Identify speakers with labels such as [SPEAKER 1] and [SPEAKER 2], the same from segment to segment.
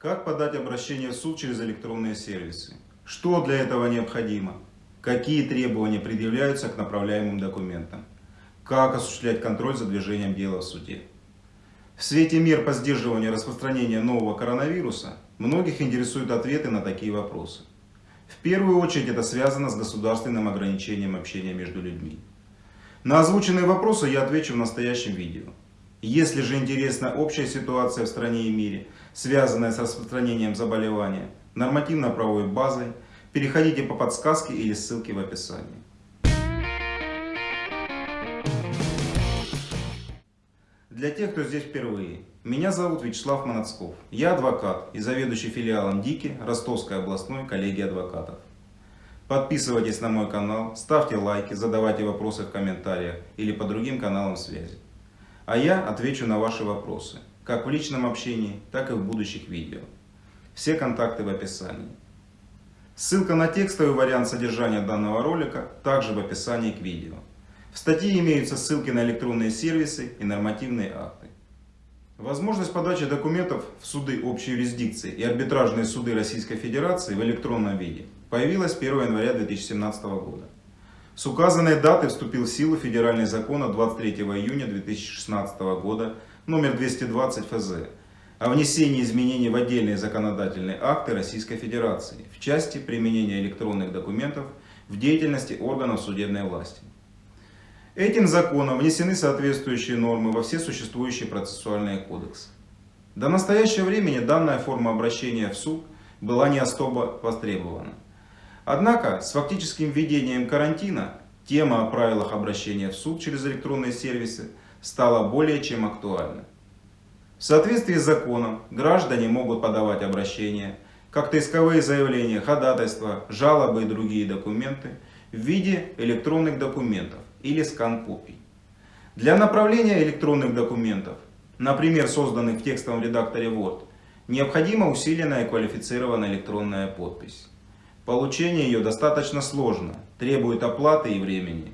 [SPEAKER 1] Как подать обращение в суд через электронные сервисы? Что для этого необходимо? Какие требования предъявляются к направляемым документам? Как осуществлять контроль за движением дела в суде? В свете мер по сдерживанию распространения нового коронавируса многих интересуют ответы на такие вопросы. В первую очередь это связано с государственным ограничением общения между людьми. На озвученные вопросы я отвечу в настоящем видео. Если же интересна общая ситуация в стране и мире, связанная с распространением заболевания, нормативно-правовой базой, переходите по подсказке или ссылке в описании. Для тех, кто здесь впервые, меня зовут Вячеслав Манацков. Я адвокат и заведующий филиалом ДИКИ Ростовской областной коллегии адвокатов. Подписывайтесь на мой канал, ставьте лайки, задавайте вопросы в комментариях или по другим каналам связи. А я отвечу на ваши вопросы, как в личном общении, так и в будущих видео. Все контакты в описании. Ссылка на текстовый вариант содержания данного ролика также в описании к видео. В статье имеются ссылки на электронные сервисы и нормативные акты. Возможность подачи документов в суды общей юрисдикции и арбитражные суды Российской Федерации в электронном виде появилась 1 января 2017 года. С указанной даты вступил в силу федеральный закон от 23 июня 2016 года номер 220 ФЗ о внесении изменений в отдельные законодательные акты Российской Федерации в части применения электронных документов в деятельности органов судебной власти. Этим законом внесены соответствующие нормы во все существующие процессуальные кодексы. До настоящего времени данная форма обращения в суд была не особо востребована. Однако с фактическим введением карантина тема о правилах обращения в суд через электронные сервисы стала более чем актуальна. В соответствии с законом граждане могут подавать обращения, как-то исковые заявления, ходатайства, жалобы и другие документы в виде электронных документов или скан-копий. Для направления электронных документов, например, созданных в текстовом редакторе Word, необходима усиленная и квалифицированная электронная подпись. Получение ее достаточно сложно, требует оплаты и времени.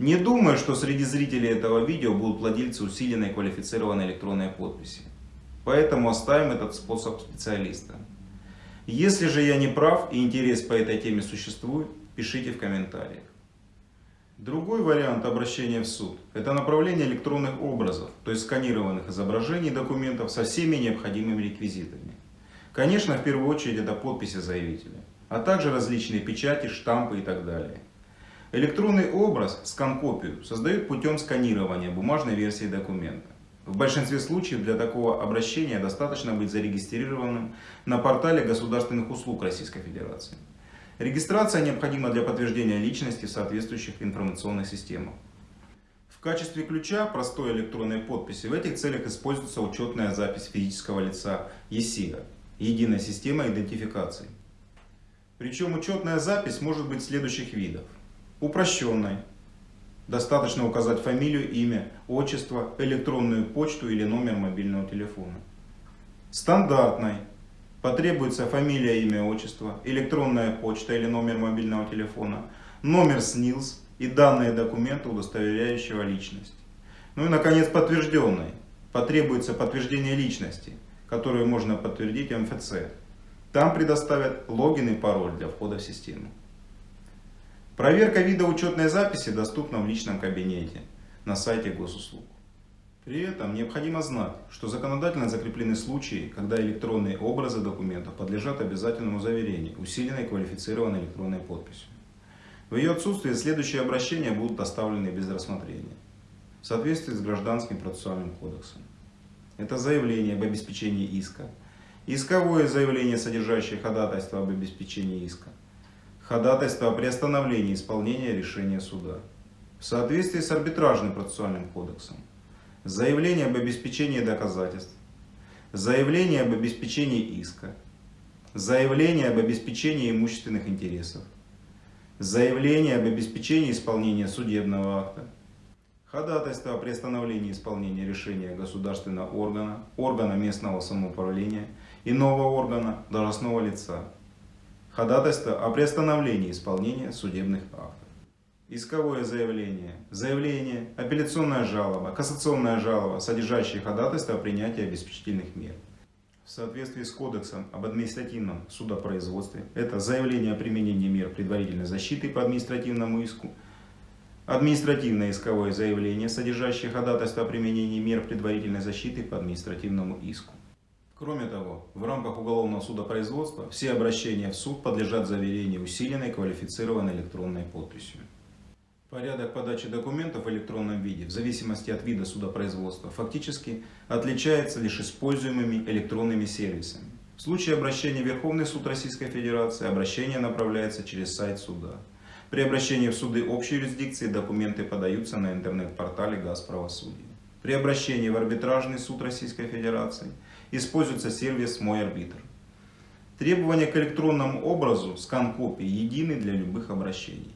[SPEAKER 1] Не думаю, что среди зрителей этого видео будут владельцы усиленной и квалифицированной электронной подписи. Поэтому оставим этот способ специалиста. Если же я не прав и интерес по этой теме существует, пишите в комментариях. Другой вариант обращения в суд – это направление электронных образов, то есть сканированных изображений документов со всеми необходимыми реквизитами. Конечно, в первую очередь это подписи заявителя, а также различные печати, штампы и так далее. Электронный образ, скан-копию, создают путем сканирования бумажной версии документа. В большинстве случаев для такого обращения достаточно быть зарегистрированным на портале государственных услуг Российской Федерации. Регистрация необходима для подтверждения личности в соответствующих информационных системах. В качестве ключа простой электронной подписи в этих целях используется учетная запись физического лица ЕСИА – Единая система идентификации. Причем учетная запись может быть следующих видов. Упрощенной. Достаточно указать фамилию, имя, отчество, электронную почту или номер мобильного телефона. Стандартной Потребуется фамилия, имя, отчество, электронная почта или номер мобильного телефона, номер СНИЛС и данные документа, удостоверяющего личность. Ну и, наконец, подтвержденный. Потребуется подтверждение личности, которую можно подтвердить МФЦ. Там предоставят логин и пароль для входа в систему. Проверка вида учетной записи доступна в личном кабинете на сайте госуслуг. При этом необходимо знать, что законодательно закреплены случаи, когда электронные образы документов подлежат обязательному заверению, усиленной квалифицированной электронной подписью. В ее отсутствие следующие обращения будут оставлены без рассмотрения, в соответствии с Гражданским процессуальным кодексом. Это заявление об обеспечении иска, исковое заявление, содержащее ходатайство об обеспечении иска, ходатайство о приостановлении исполнения решения суда, в соответствии с Арбитражным процессуальным кодексом, заявление об обеспечении доказательств, заявление об обеспечении иска, заявление об обеспечении имущественных интересов, заявление об обеспечении исполнения судебного акта, ходатайство о приостановлении исполнения решения государственного органа, органа местного самоуправления, иного органа, должностного лица, ходатайство о приостановлении исполнения судебных актов исковое заявление, заявление, апелляционная жалоба, кассационная жалоба, содержащие ходатайство о принятии обеспечительных мер. В соответствии с Кодексом об административном судопроизводстве. Это заявление о применении мер предварительной защиты по административному иску, административное исковое заявление, содержащее ходатайство о применении мер предварительной защиты по административному иску. Кроме того, в рамках уголовного судопроизводства все обращения в суд подлежат заверению усиленной квалифицированной электронной подписью. Порядок подачи документов в электронном виде, в зависимости от вида судопроизводства, фактически отличается лишь используемыми электронными сервисами. В случае обращения в Верховный суд Российской Федерации обращение направляется через сайт суда. При обращении в суды общей юрисдикции документы подаются на интернет-портале Газправосудия. При обращении в арбитражный суд Российской Федерации используется сервис «Мой арбитр». Требования к электронному образу скан копии едины для любых обращений.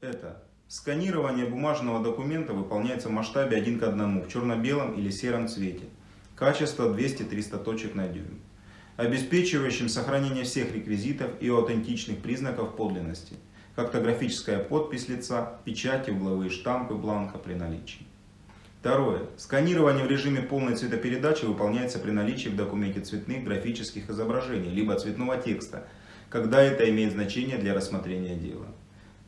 [SPEAKER 1] Это Сканирование бумажного документа выполняется в масштабе 1 к 1 в черно-белом или сером цвете. Качество 200-300 точек на дюйм. Обеспечивающим сохранение всех реквизитов и аутентичных признаков подлинности. Картографическая подпись лица, печати, угловые штампы бланка при наличии. Второе. Сканирование в режиме полной цветопередачи выполняется при наличии в документе цветных графических изображений, либо цветного текста, когда это имеет значение для рассмотрения дела.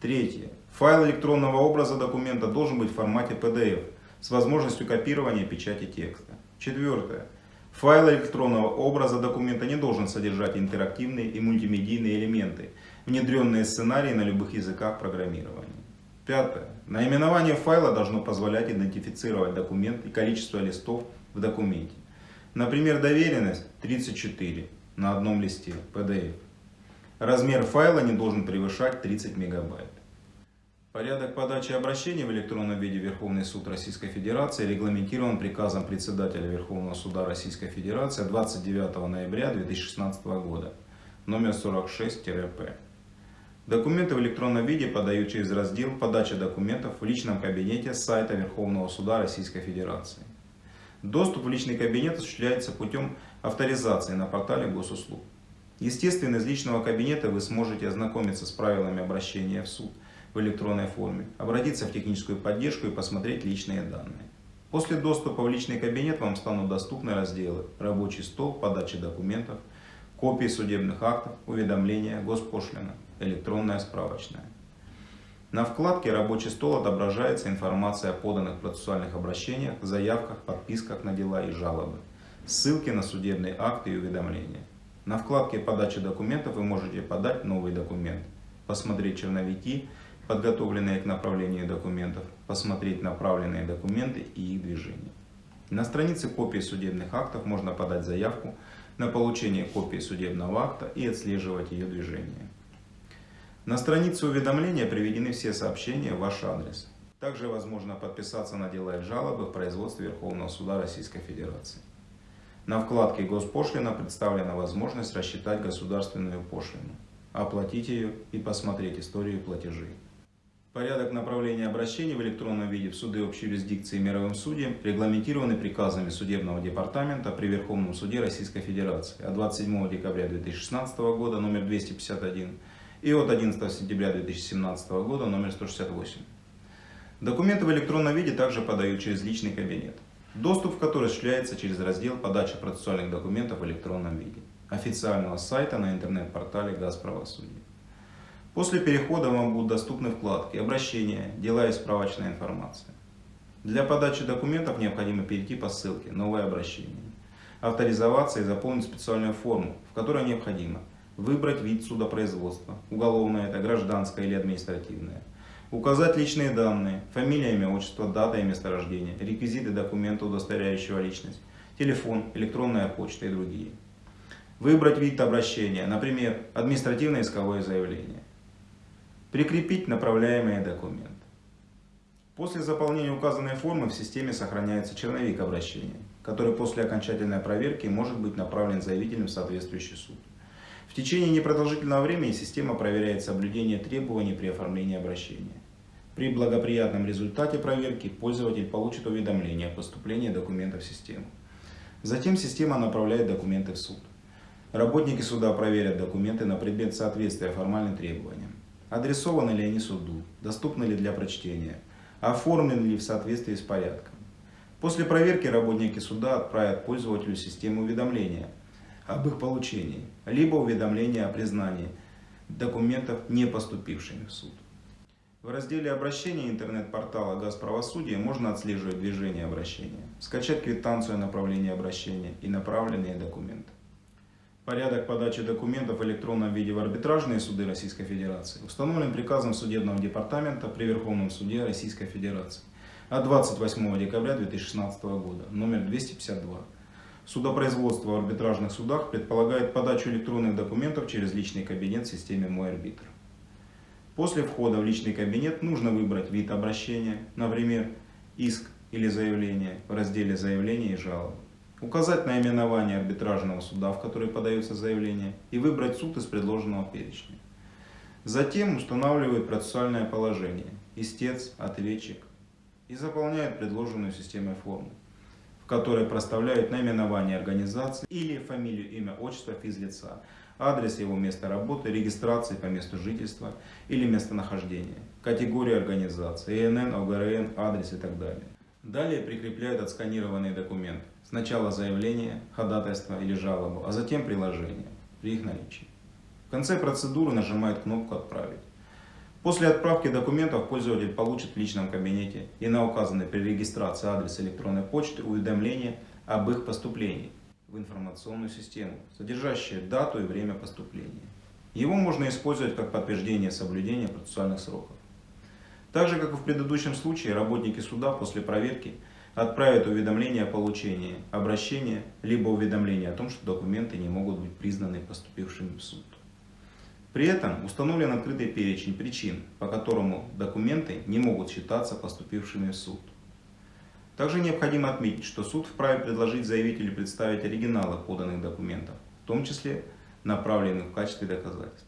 [SPEAKER 1] Третье. Файл электронного образа документа должен быть в формате PDF с возможностью копирования печати текста. Четвертое. Файл электронного образа документа не должен содержать интерактивные и мультимедийные элементы, внедренные сценарии на любых языках программирования. Пятое. Наименование файла должно позволять идентифицировать документ и количество листов в документе. Например, доверенность 34 на одном листе PDF. Размер файла не должен превышать 30 мегабайт. Порядок подачи обращений в электронном виде Верховный суд Российской Федерации регламентирован приказом председателя Верховного суда Российской Федерации 29 ноября 2016 года, номер 46-П. Документы в электронном виде подают через раздел «Подача документов» в личном кабинете сайта Верховного суда Российской Федерации. Доступ в личный кабинет осуществляется путем авторизации на портале госуслуг. Естественно, из личного кабинета вы сможете ознакомиться с правилами обращения в суд – в электронной форме, обратиться в техническую поддержку и посмотреть личные данные. После доступа в личный кабинет вам станут доступны разделы «Рабочий стол», «Подача документов», «Копии судебных актов», «Уведомления», «Госпошлина», «Электронная справочная». На вкладке «Рабочий стол» отображается информация о поданных процессуальных обращениях, заявках, подписках на дела и жалобы, ссылки на судебные акты и уведомления. На вкладке «Подача документов» вы можете подать новый документ, посмотреть черновики, подготовленные к направлению документов, посмотреть направленные документы и их движение. На странице копии судебных актов можно подать заявку на получение копии судебного акта и отслеживать ее движение. На странице уведомления приведены все сообщения в ваш адрес. Также возможно подписаться на дела и жалобы в производстве Верховного Суда Российской Федерации. На вкладке «Госпошлина» представлена возможность рассчитать государственную пошлину, оплатить ее и посмотреть историю платежей. Порядок направления обращений в электронном виде в суды общей юрисдикции и мировым судьям регламентированы приказами Судебного департамента при Верховном суде Российской Федерации от 27 декабря 2016 года номер 251 и от 11 сентября 2017 года номер 168. Документы в электронном виде также подают через личный кабинет, доступ в который осуществляется через раздел «Подача процессуальных документов в электронном виде» официального сайта на интернет-портале «Газправосудие». После перехода вам будут доступны вкладки «Обращения», «Дела и справочная информация». Для подачи документов необходимо перейти по ссылке «Новое обращение», авторизоваться и заполнить специальную форму, в которой необходимо выбрать вид судопроизводства, уголовное это, гражданское или административное, указать личные данные, фамилия, имя, отчество, дата и место рождения, реквизиты документа, удостоверяющего личность, телефон, электронная почта и другие. Выбрать вид обращения, например, административное исковое заявление. Прикрепить направляемые документы. После заполнения указанной формы в системе сохраняется черновик обращения, который после окончательной проверки может быть направлен заявителем в соответствующий суд. В течение непродолжительного времени система проверяет соблюдение требований при оформлении обращения. При благоприятном результате проверки пользователь получит уведомление о поступлении документов в систему. Затем система направляет документы в суд. Работники суда проверят документы на предмет соответствия формальным требованиям. Адресованы ли они суду, доступны ли для прочтения, оформлены ли в соответствии с порядком. После проверки работники суда отправят пользователю систему уведомления об их получении, либо уведомление о признании документов, не поступившими в суд. В разделе обращения интернет-портала «Газправосудие» можно отслеживать движение обращения, скачать квитанцию о направлении обращения и направленные документы. Порядок подачи документов в электронном виде в арбитражные суды Российской Федерации установлен приказом Судебного департамента при Верховном суде Российской Федерации от 28 декабря 2016 года, номер 252. Судопроизводство в арбитражных судах предполагает подачу электронных документов через личный кабинет в системе «Мой арбитр». После входа в личный кабинет нужно выбрать вид обращения, например, иск или заявление в разделе «Заявление и жалобы», указать наименование арбитражного суда, в который подается заявление, и выбрать суд из предложенного перечня. Затем устанавливают процессуальное положение, истец, ответчик, и заполняют предложенную системой форму, в которой проставляют наименование организации или фамилию, имя, отчество физлица, адрес его места работы, регистрации по месту жительства или местонахождения, категорию организации, ИНН, ОГРН, адрес и так далее. Далее прикрепляют отсканированный документ. Сначала заявление, ходатайство или жалобу, а затем приложение при их наличии. В конце процедуры нажимают кнопку «Отправить». После отправки документов пользователь получит в личном кабинете и на указанный при регистрации адрес электронной почты уведомление об их поступлении в информационную систему, содержащее дату и время поступления. Его можно использовать как подтверждение соблюдения процессуальных сроков. Так же, как и в предыдущем случае, работники суда после проверки отправят уведомление о получении обращения, либо уведомление о том, что документы не могут быть признаны поступившими в суд. При этом установлен открытый перечень причин, по которому документы не могут считаться поступившими в суд. Также необходимо отметить, что суд вправе предложить заявителю представить оригиналы поданных документов, в том числе направленных в качестве доказательств.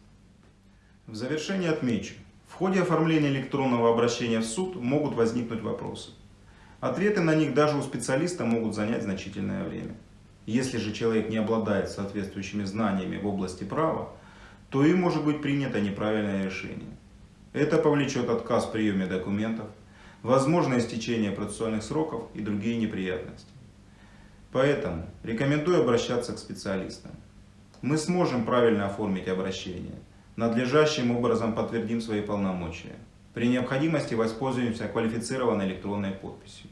[SPEAKER 1] В завершение отмечу, в ходе оформления электронного обращения в суд могут возникнуть вопросы. Ответы на них даже у специалиста могут занять значительное время. Если же человек не обладает соответствующими знаниями в области права, то и может быть принято неправильное решение. Это повлечет отказ в приеме документов, возможное истечение процессуальных сроков и другие неприятности. Поэтому рекомендую обращаться к специалистам. Мы сможем правильно оформить обращение, надлежащим образом подтвердим свои полномочия. При необходимости воспользуемся квалифицированной электронной подписью.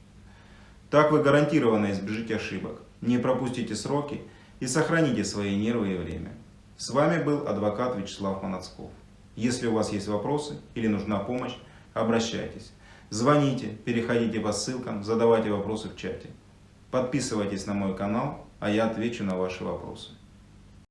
[SPEAKER 1] Так вы гарантированно избежите ошибок, не пропустите сроки и сохраните свои нервы и время. С вами был адвокат Вячеслав Манацков. Если у вас есть вопросы или нужна помощь, обращайтесь. Звоните, переходите по ссылкам, задавайте вопросы в чате. Подписывайтесь на мой канал, а я отвечу на ваши вопросы.